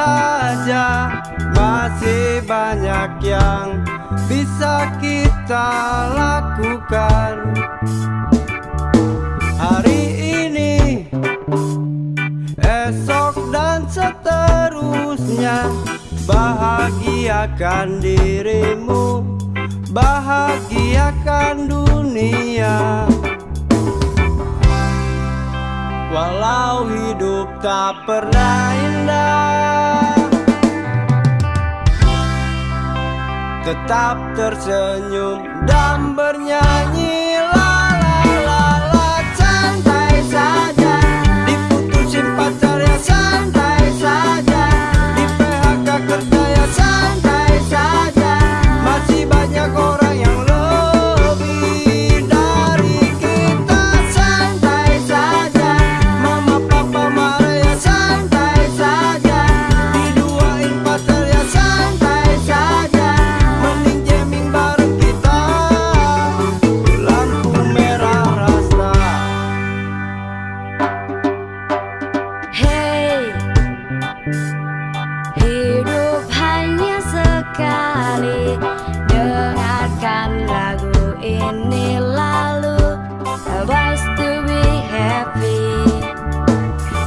Saja. Masih banyak yang bisa kita lakukan. Hari ini Esok dan seterusnya Bahagiakan dirimu Bahagiakan dunia. Walau hidup tak pernah indah Tetap tersenyum dan bernyanyi